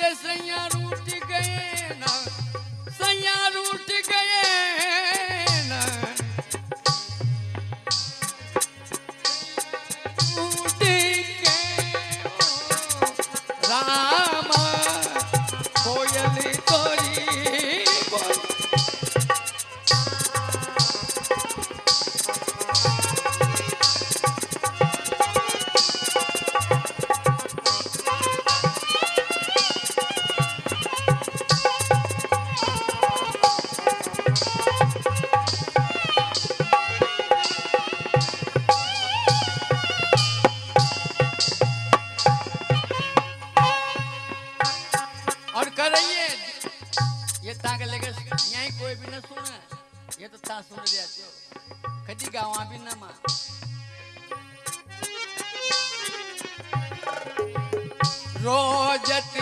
से सैया रूठ गए ना सैया रूठ गए ओ कोयल तोरी कर रही है ये ताक लेके यहीं कोई भी ना सुने। ये तो ता सुन दिया जो। कदी गावा भी ना माँ रोजत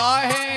काहे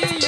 Yeah.